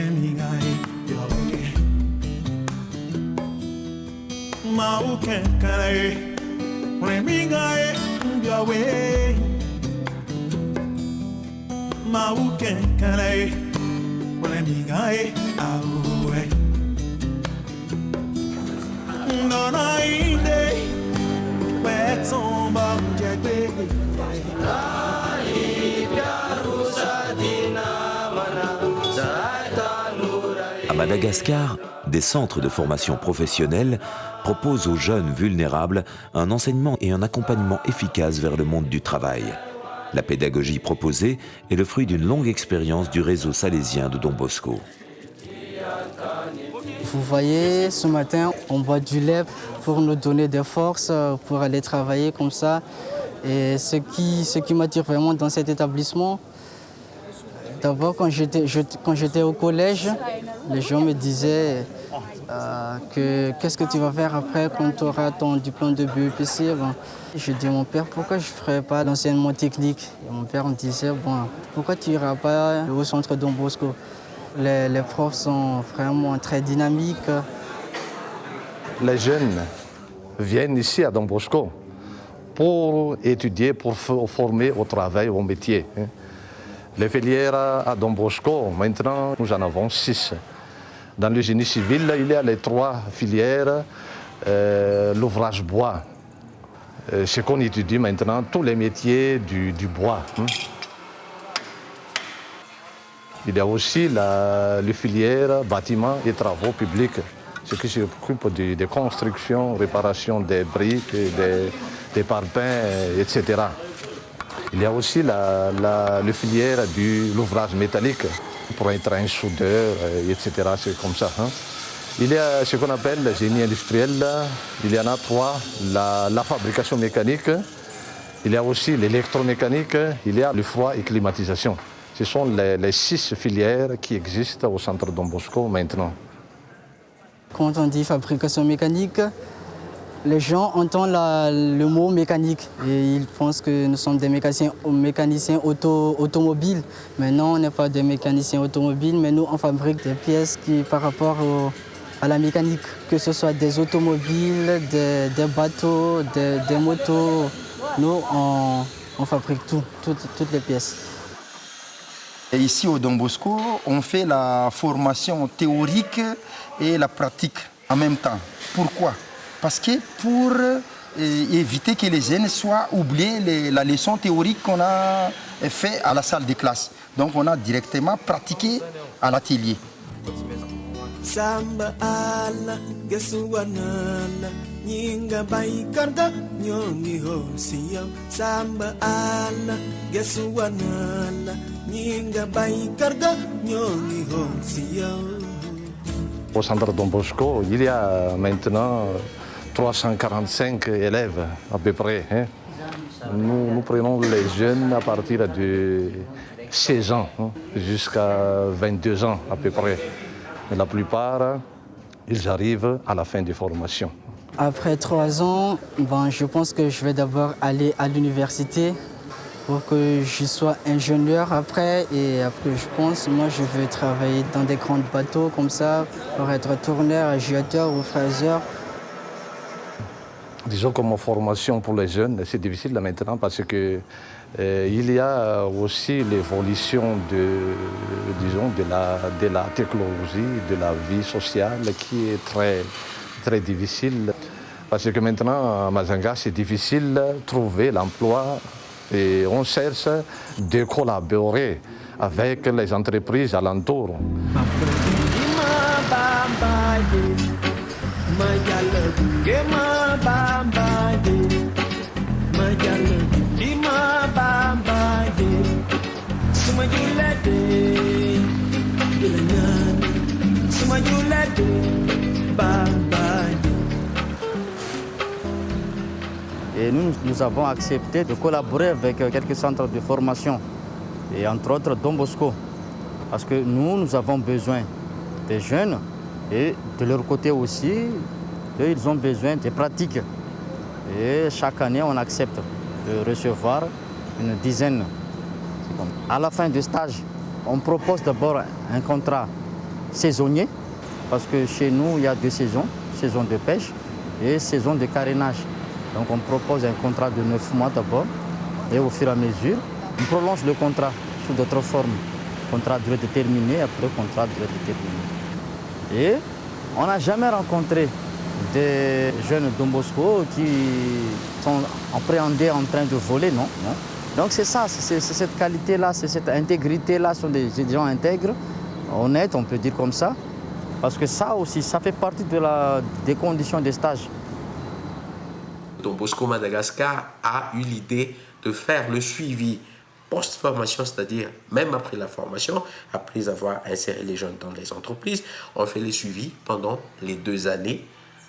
emigai yawe mauke kare remigai yawe. Mauke kare remigai awe donai Madagascar, des centres de formation professionnelle proposent aux jeunes vulnérables un enseignement et un accompagnement efficace vers le monde du travail. La pédagogie proposée est le fruit d'une longue expérience du réseau salésien de Don Bosco. Vous voyez, ce matin, on boit du lait pour nous donner des forces, euh, pour aller travailler comme ça. Et ce qui, ce qui m'attire vraiment dans cet établissement, d'abord quand j'étais au collège, les gens me disaient euh, que qu'est-ce que tu vas faire après quand tu auras ton diplôme de BEPC. Bon, je dis à mon père, pourquoi je ne ferais pas l'enseignement technique? Mon père me disait, bon, pourquoi tu n'iras pas au centre Don Bosco? Les, les profs sont vraiment très dynamiques. les jeunes viennent ici à Don Bosco pour étudier, pour former au travail, au métier. Les filières à Don Bosco, maintenant, nous en avons six. Dans le génie civil, il y a les trois filières, euh, l'ouvrage bois. Euh, ce qu'on étudie maintenant, tous les métiers du, bois. hein. Il y a aussi les filières bâtiments et travaux publics, ce qui s'occupe de- des constructions, réparation des briques, des, des parpaings, etc. Il y a aussi la, la, filière de l'ouvrage métallique pour être un soudeur, euh, etc. C'est comme ça. hein. Il y a ce qu'on appelle le génie industriel. Il y en a trois. La, la fabrication mécanique, il y a aussi l'électromécanique, il y a le froid et climatisation. Ce sont les, les six filières qui existent au centre Don Bosco maintenant. Quand on dit fabrication mécanique, les gens entendent le mot mécanique et ils pensent que nous sommes des mécaniciens, mécaniciens auto, automobiles. Mais non, on n'est pas des mécaniciens automobiles, mais nous, on fabrique des pièces qui, par rapport à la mécanique, que ce soit des automobiles, des, bateaux, des, motos. Nous, on, fabrique tout, toutes, les pièces. Et ici au Don on fait la formation théorique et la pratique en même temps. Pourquoi? Parce que pour euh, éviter que les jeunes soient oubliés les- la leçon théorique qu'on a fait à la salle de classe. Donc on a directement pratiqué à l'atelier. Samba ala gesuanala nyinga baikarda nyongi Samba ala gesuanala nyinga baikarda nyongi hosiyam Au centre Don Bosco, il y a maintenant 345 élèves à peu près. hein. Nous, prenons les jeunes à partir de 16 ans hein, jusqu'à 22 ans à peu près. Mais la plupart, ils arrivent à la fin de formation. Après trois ans, je pense que je vais d'abord aller à l'université pour que je sois ingénieur après. Et après, je pense, moi, je veux travailler dans des grands bateaux comme ça, pour être tourneur, agiateur ou fraiseur. Disons comme formation pour les jeunes, c'est difficile maintenant parce que euh, il y a aussi l'évolution de, disons, de la, de la technologie, de la vie sociale qui est très, très difficile. Parce que maintenant, à Mazanga, c'est difficile de trouver l'emploi et on cherche de collaborer avec les entreprises alentours. Ima Et nous, nous avons accepté de collaborer avec euh, quelques centres de formation, et entre autres Don Bosco. Parce que nous, nous avons besoin des jeunes et de leur côté aussi, ils ont besoin de pratiques. Et chaque année, on accepte de recevoir une dizaine. À la fin du stage, On propose d'abord un contrat saisonnier, parce que chez nous, il y a deux saisons, saison de pêche et saison de carénage. Donc on propose un contrat de neuf mois d'abord, et au fur et à mesure, on prolonge le contrat sous d'autres formes. Contrat durée déterminée, après contrat durée déterminée. Et on n'a jamais rencontré des jeunes Dombosco qui sont appréhendés en train de voler, non. non. Donc c'est ça, c'est cette qualité-là, c'est cette intégrité-là, sont des gens intègres, honnêtes, on peut dire comme ça. Parce que ça aussi, ça fait partie de la, des conditions des stages. Don Bosco Madagascar a eu l'idée de faire le suivi post-formation, c'est-à-dire même après la formation, après avoir inséré les jeunes dans les entreprises, on fait les suivis pendant les deux années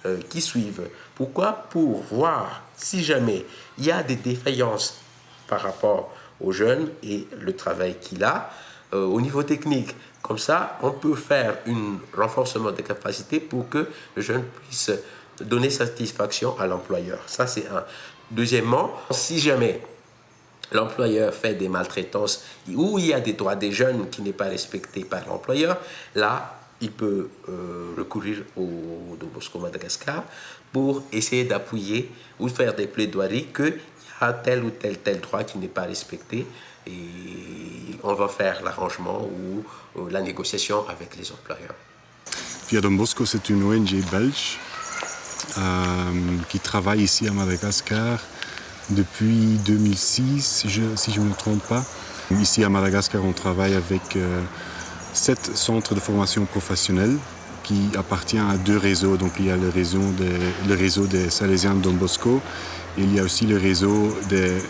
euh, qui suivent. Pourquoi? Pour voir si jamais il y a des défaillances par rapport aux jeunes et le travail qu'il a euh, au niveau technique. Comme ça, on peut faire un renforcement des capacités pour que le jeune puisse donner satisfaction à l'employeur. Ça, c'est un. Deuxièmement, si jamais l'employeur fait des maltraitances ou il y a des droits des jeunes qui n'est pas respecté par l'employeur, là, il peut euh, recourir au de Bosco Madagascar pour essayer d'appuyer ou faire des plaidoiries qu'il y a tel ou tel tel droit qui n'est pas respecté et on va faire l'arrangement ou, ou, la négociation avec les employeurs. Via Don Bosco, c'est une ONG belge euh, qui travaille ici à Madagascar depuis 2006, si je, ne me trompe pas. Ici à Madagascar, on travaille avec euh, sept centres de formation professionnelle qui appartient à deux réseaux. Donc il y a le réseau des, Salésiens de Don Bosco et il y a aussi le réseau des,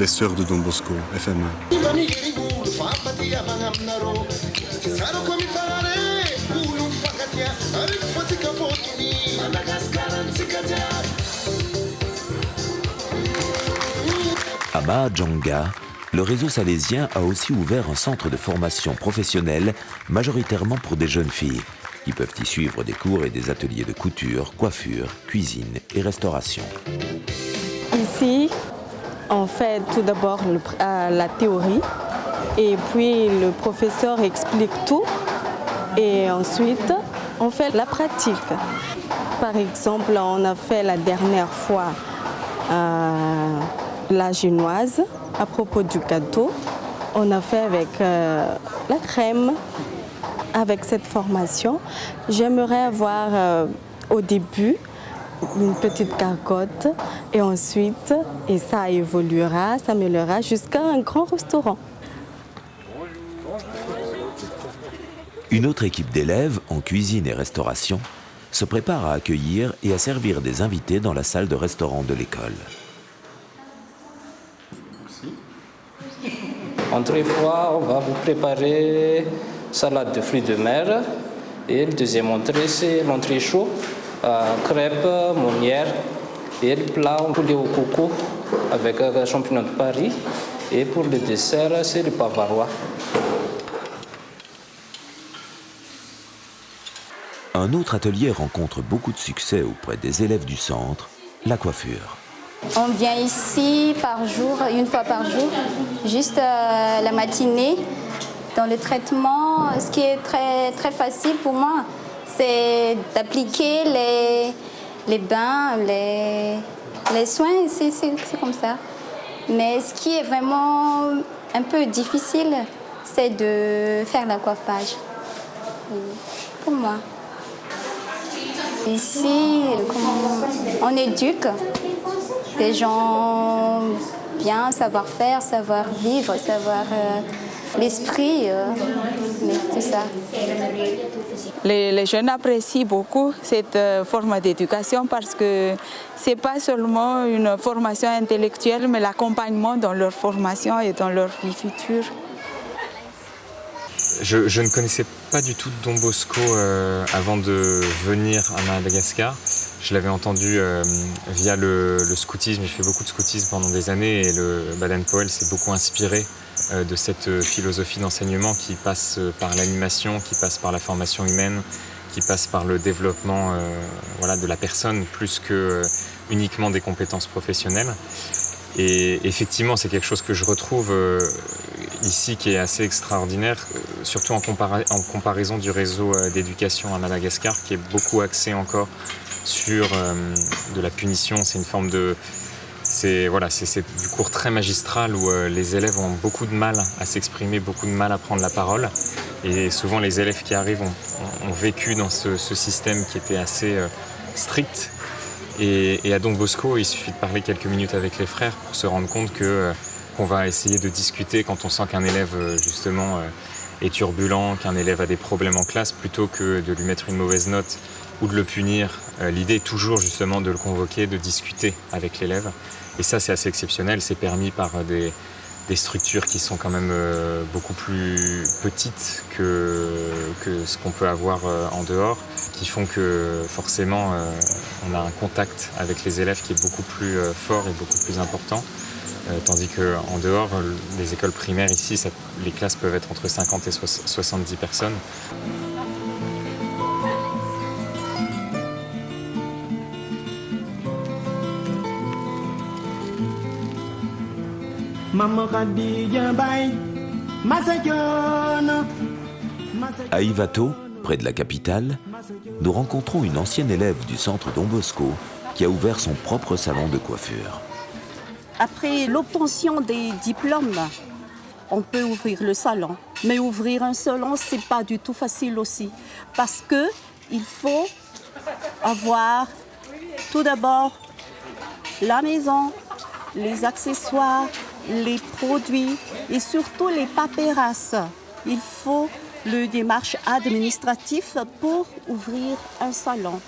euh, Sœurs de Don Bosco, FMA. Le réseau salésien a aussi ouvert un centre de formation professionnelle, majoritairement pour des jeunes filles, qui peuvent y suivre des cours et des ateliers de couture, coiffure, cuisine et restauration. Ici, on fait tout d'abord euh, la théorie et puis le professeur explique tout et ensuite on fait la pratique. Par exemple, on a fait la dernière fois euh, la génoise à propos du gâteau. On a fait avec euh, la crème. Avec cette formation, j'aimerais avoir euh, au début une petite carcotte et ensuite, et ça évoluera, s'améliorera jusqu'à un grand restaurant. Une autre équipe d'élèves en cuisine et restauration se prépare à accueillir et à servir des invités dans la salle de restaurant de l'école. Entrée fois, on va vous préparer salade de fruits de mer. Et le deuxième entrée, c'est l'entrée chaud, euh, crêpes. Et le plat, poulet au coco avec euh, champignons de Paris. Et pour le dessert, c'est le bavarois. Un autre atelier rencontre beaucoup de succès auprès des élèves du centre, la coiffure. On vient ici par jour, une fois par jour, juste euh, la matinée. Dans le traitement, ce qui est très, très facile pour moi, c'est d'appliquer les, bains, les, les soins, c'est comme ça. Mais ce qui est vraiment un peu difficile, c'est de faire le coiffage. Pour moi. Ici, on éduque des gens bien, savoir faire, savoir vivre, savoir euh, l'esprit, euh, tout ça. Les, les, jeunes apprécient beaucoup cette euh, forme d'éducation parce que ce n'est pas seulement une formation intellectuelle, mais l'accompagnement dans leur formation et dans leur vie future. Je, je, ne connaissais pas du tout Don Bosco euh, avant de venir à Madagascar. Je l'avais entendu euh, via le, scoutisme, j'ai fait beaucoup de scoutisme pendant des années et le Baden-Powell s'est beaucoup inspiré euh, de cette philosophie d'enseignement qui passe par l'animation, qui passe par la formation humaine, qui passe par le développement voilà, de la personne plus que uniquement des compétences professionnelles. Et effectivement, c'est quelque chose que je retrouve ici qui est assez extraordinaire, euh, surtout en, comparaison du réseau d'éducation à Madagascar, qui est beaucoup axé encore sur de la punition. C'est une forme de... C'est voilà, du cours très magistral où les élèves ont beaucoup de mal à s'exprimer, beaucoup de mal à prendre la parole. Et souvent les élèves qui arrivent ont, vécu dans ce, système qui était assez strict. Et, à Don Bosco, il suffit de parler quelques minutes avec les frères pour se rendre compte que euh, qu'on va essayer de discuter quand on sent qu'un élève euh, justement euh, est turbulent, qu'un élève a des problèmes en classe, plutôt que de lui mettre une mauvaise note ou de le punir. L'idée est toujours justement de le convoquer, de discuter avec l'élève. Et ça, c'est assez exceptionnel. C'est permis par des, structures qui sont quand même euh, beaucoup plus petites que, ce qu'on peut avoir euh, en dehors, qui font que forcément euh, on a un contact avec les élèves qui est beaucoup plus fort et beaucoup plus important. Tandis qu'en dehors, les écoles primaires ici, les classes peuvent être entre 50 et 70 personnes. À Ivato, près de la capitale, nous rencontrons une ancienne élève du centre Don Bosco qui a ouvert son propre salon de coiffure. Après l'obtention des diplômes, on peut ouvrir le salon. Mais ouvrir un salon, c'est pas du tout facile aussi. Parce que il faut avoir tout d'abord la maison, les accessoires, les produits et surtout les paperasses. Il faut le démarche administratif pour ouvrir un salon.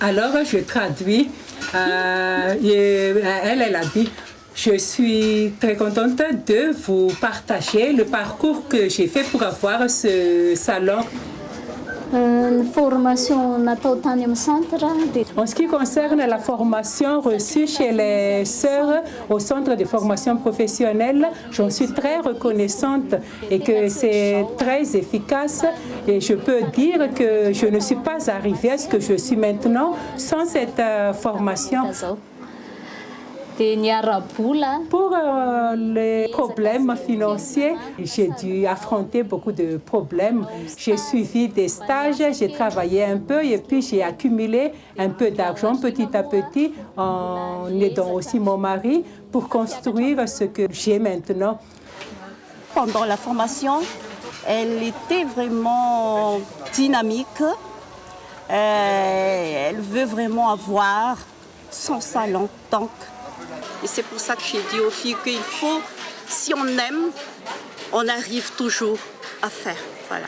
Alors je traduis euh, et, elle elle a dit je suis très contente de vous partager le parcours que j'ai fait pour avoir ce salon euh, en ce qui concerne la formation reçue chez les sœurs au centre de formation professionnelle, j'en suis très reconnaissante et que c'est très efficace. Et je peux dire que je ne suis pas arrivée à ce que je suis maintenant sans cette euh, formation. Pour euh, les problèmes financiers, j'ai dû affronter beaucoup de problèmes. J'ai suivi des stages, j'ai travaillé un peu et puis j'ai accumulé un peu d'argent petit à petit en aidant aussi mon mari pour construire ce que j'ai maintenant. Pendant la formation, elle était vraiment dynamique. Euh, elle veut vraiment avoir son salon. Donc, et c'est pour ça que j'ai dit aux filles qu'il faut, si on aime, on arrive toujours à faire. Voilà.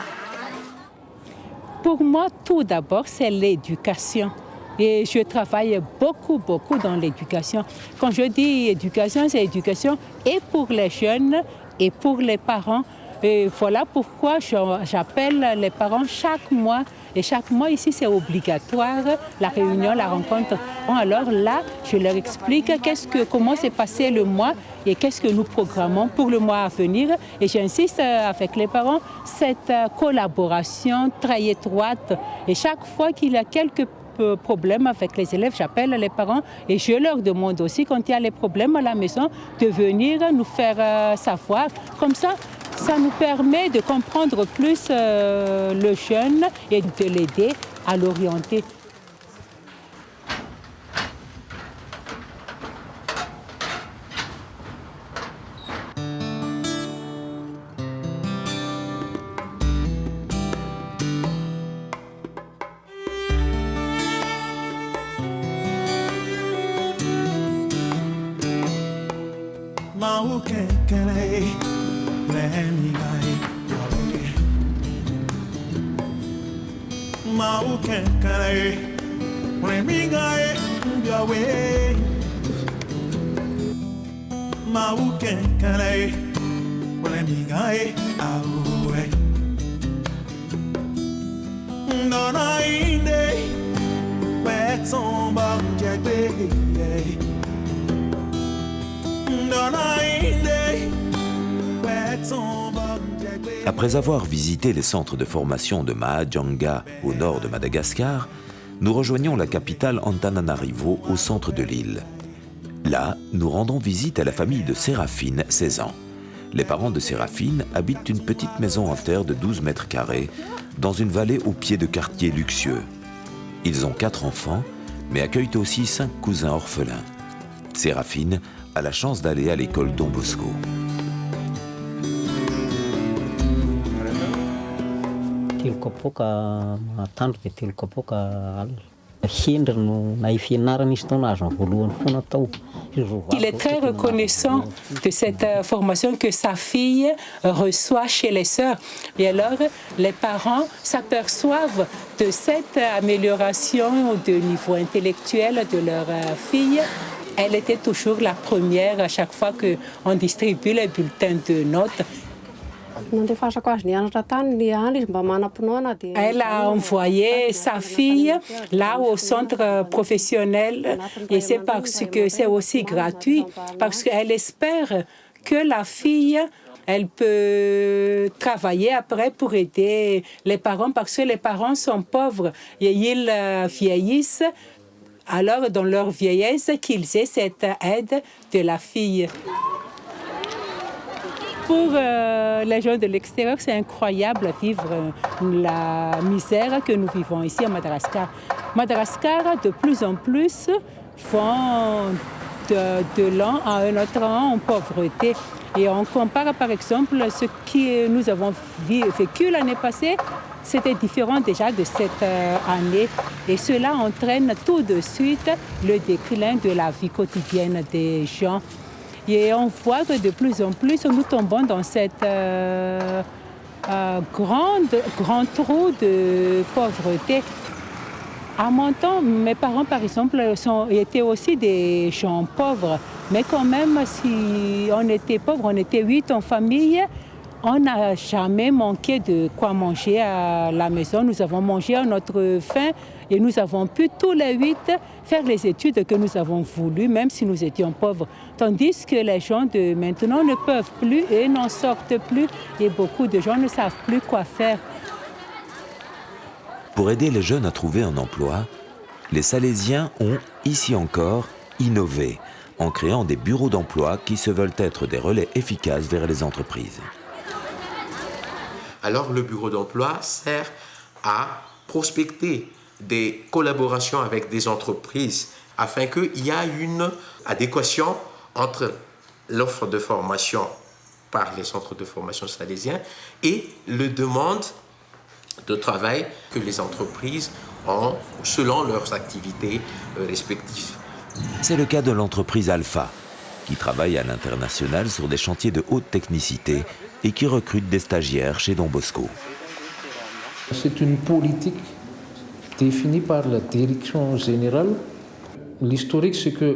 Pour moi, tout d'abord, c'est l'éducation. Et je travaille beaucoup, beaucoup dans l'éducation. Quand je dis éducation, c'est éducation et pour les jeunes et pour les parents. Et voilà pourquoi j'appelle les parents chaque mois. Et chaque mois ici, c'est obligatoire, la réunion, la rencontre. alors là, je leur explique que, comment s'est passé le mois et qu'est-ce que nous programmons pour le mois à venir. Et j'insiste euh, avec les parents, cette euh, collaboration très étroite. Et chaque fois qu'il y a quelques problèmes avec les élèves, j'appelle les parents et je leur demande aussi, quand il y a les problèmes à la maison, de venir nous faire euh, savoir. Comme ça, ça nous permet de comprendre plus euh, le jeune et de l'aider à l'orienter. Après avoir visité les centres de formation de Mahajanga au nord de Madagascar, nous rejoignons la capitale Antananarivo au centre de l'île. Là, nous rendons visite à la famille de Séraphine, 16 ans. Les parents de Séraphine habitent une petite maison en terre de 12 mètres carrés dans une vallée au pied de quartiers luxueux. Ils ont quatre enfants, mais accueillent aussi cinq cousins orphelins. Séraphine a la chance d'aller à l'école Don Bosco. Il est très reconnaissant de cette euh, formation que sa fille reçoit chez les sœurs. Et alors, les parents s'aperçoivent de cette amélioration de niveau intellectuel de leur euh, fille. Elle était toujours la première à chaque fois qu'on distribue les bulletins de notes. Elle a envoyé sa fille là au centre professionnel et c'est parce que c'est aussi gratuit, parce qu'elle espère que la fille elle peut travailler après pour aider les parents parce que les parents sont pauvres et ils euh, vieillissent. Alors, dans leur vieillesse, qu'ils aient cette aide de la fille. Pour euh, les gens de l'extérieur, c'est incroyable de vivre euh, la misère que nous vivons ici à Madagascar. Madagascar, de plus en plus, font de, l'an à un autre an en pauvreté. Et on compare par exemple ce que nous avons vécu l'année passée, c'était différent déjà de cette euh, année. Et cela entraîne tout de suite le déclin de la vie quotidienne des gens. Et on voit que de plus en plus, nous tombons dans cette euh, euh, grande, grand trou de pauvreté. À mon temps, mes parents, par exemple, étaient aussi des gens pauvres. Mais quand même, si on était pauvre, on était huit en famille, on n'a jamais manqué de quoi manger à la maison. Nous avons mangé à notre faim et nous avons pu tous les huit faire les études que nous avons voulu, même si nous étions pauvres. Tandis que les gens de maintenant ne peuvent plus et n'en sortent plus et beaucoup de gens ne savent plus quoi faire. Pour aider les jeunes à trouver un emploi, les Salésiens ont, ici encore, innové en créant des bureaux d'emploi qui se veulent être des relais efficaces vers les entreprises alors le bureau d'emploi sert à prospecter des collaborations avec des entreprises afin qu'il y ait une adéquation entre l'offre de formation par les centres de formation salésiens et le demande de travail que les entreprises ont selon leurs activités euh, respectives. C'est le cas de l'entreprise Alpha, qui travaille à l'international sur des chantiers de haute technicité et qui recrute des stagiaires chez Don Bosco. C'est une politique définie par la direction générale. L'historique, c'est que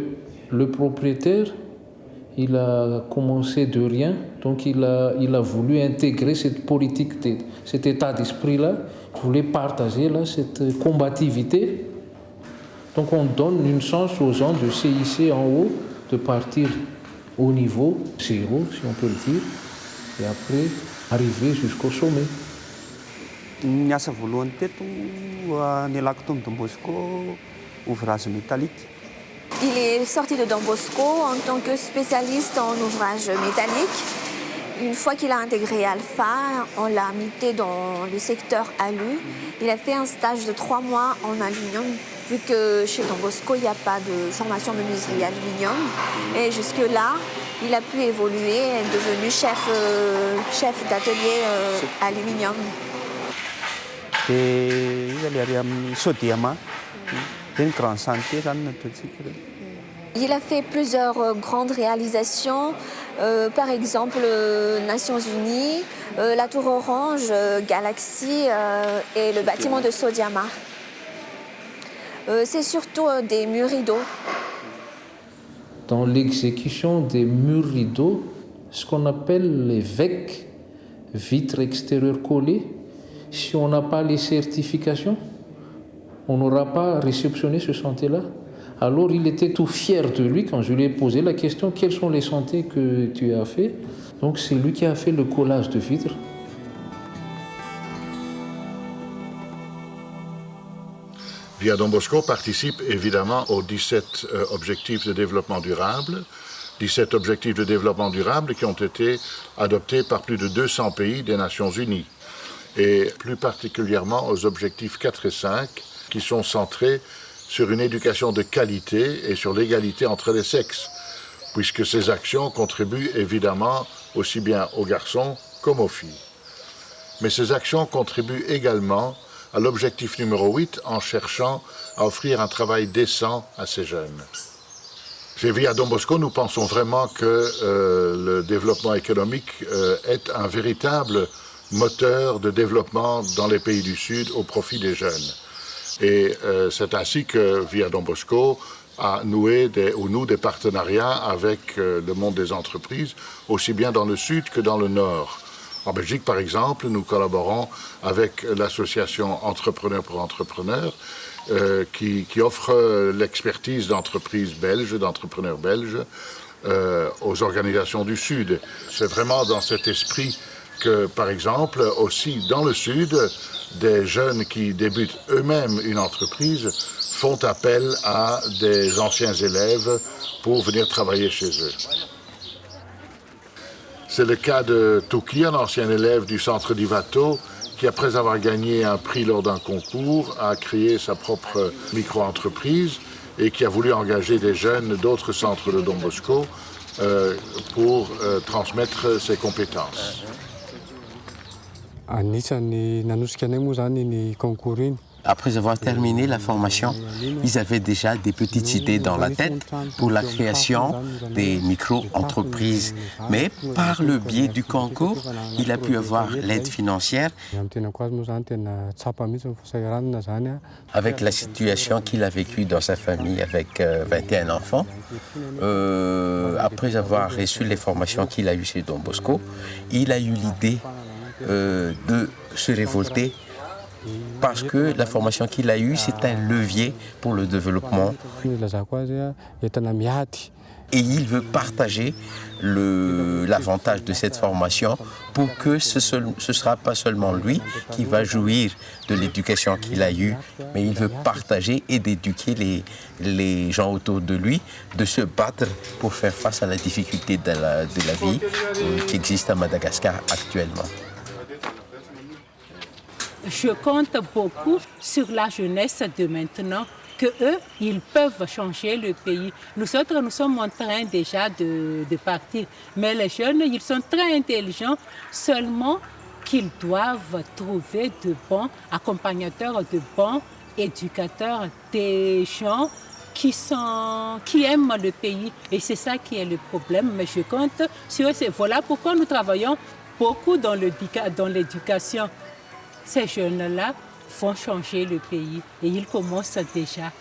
le propriétaire, il a commencé de rien, donc il a, il a voulu intégrer cette politique, cet état d'esprit-là, il voulait partager là, cette combativité. Donc on donne une chance aux gens de CIC en haut, de partir au niveau zéro, si on peut le dire, et après arriver jusqu'au sommet. Voalohany teto ouvrage métallique. Il est sorti de Don Bosco en tant que spécialiste en ouvrage métallique. Une fois qu'il a intégré Alpha, on l'a muté dans le secteur alu. Il a fait un stage de trois mois en aluminium, vu que chez Don Bosco, il n'y a pas de formation de menuiserie aluminium. Et jusque-là, il a pu évoluer et est devenu chef, euh, chef d'atelier euh, aluminium. Il a fait plusieurs euh, grandes réalisations, par exemple Nations Unies, la Tour Orange, Galaxy et le bâtiment de Sodiama. C'est surtout des murs rideaux dans l'exécution des murs rideaux, ce qu'on appelle les VEC, vitres extérieures collées. Si on n'a pas les certifications, on n'aura pas réceptionné ce santé-là. Alors il était tout fier de lui quand je lui ai posé la question quels sont les santé que tu as fait? Donc c'est lui qui a fait le collage de vitres. Via Don Bosco participe évidemment aux 17 euh, objectifs de développement durable, 17 objectifs de développement durable qui ont été adoptés par plus de 200 pays des Nations Unies, et plus particulièrement aux objectifs 4 et 5 qui sont centrés sur une éducation de qualité et sur l'égalité entre les sexes, puisque ces actions contribuent évidemment aussi bien aux garçons comme aux filles. Mais ces actions contribuent également à l'objectif numéro 8 en cherchant à offrir un travail décent à ces jeunes. Chez Via Don Bosco, nous pensons vraiment que euh, le développement économique euh, est un véritable moteur de développement dans les pays du Sud au profit des jeunes. Et euh, c'est ainsi que Via Don Bosco a noué ou nous des partenariats avec le monde des entreprises, aussi bien dans le Sud que dans le Nord. En Belgique, par exemple, nous collaborons avec l'association Entrepreneurs pour Entrepreneurs, euh, qui, offre l'expertise d'entreprises belges, d'entrepreneurs belges, euh, aux organisations du Sud. C'est vraiment dans cet esprit que, par exemple, aussi dans le Sud, des jeunes qui débutent eux-mêmes une entreprise font appel à des anciens élèves pour venir travailler chez eux. C'est le cas de Toki, un ancien élève du centre d'Ivato, qui après avoir gagné un prix lors d'un concours, a créé sa propre micro-entreprise et qui a voulu engager des jeunes d'autres centres de Don Bosco euh, pour euh, transmettre ses compétences. Après avoir terminé la formation, ils avaient déjà des petites idées dans la tête pour la création des micro-entreprises. Mais par le biais du concours, il a pu avoir l'aide financière. Avec la situation qu'il a vécue dans sa famille avec 21 euh, enfants, euh, après avoir reçu les formations qu'il a eues chez Don Bosco, il a eu l'idée euh, de se révolter parce que la formation qu'il a eue, c'est un levier pour le développement. Et il veut partager l'avantage de cette formation pour que ce ne sera pas seulement lui qui va jouir de l'éducation qu'il a eue, mais il veut partager et d'éduquer les, les gens autour de lui, de se battre pour faire face à la difficulté de la, de la vie euh, qui existe à Madagascar actuellement je compte beaucoup sur la jeunesse de maintenant, que eux, ils peuvent changer le pays. Nous autres, nous sommes en train déjà de, partir, mais les jeunes, ils sont très intelligents, seulement qu'ils doivent trouver de bons accompagnateurs, de bons éducateurs, des gens qui, sont, qui aiment le pays. Et c'est ça qui est le problème. Mais je compte sur eux. Voilà pourquoi nous travaillons beaucoup dans l'éducation ces jeunes-là font changer le pays et ils commencent déjà.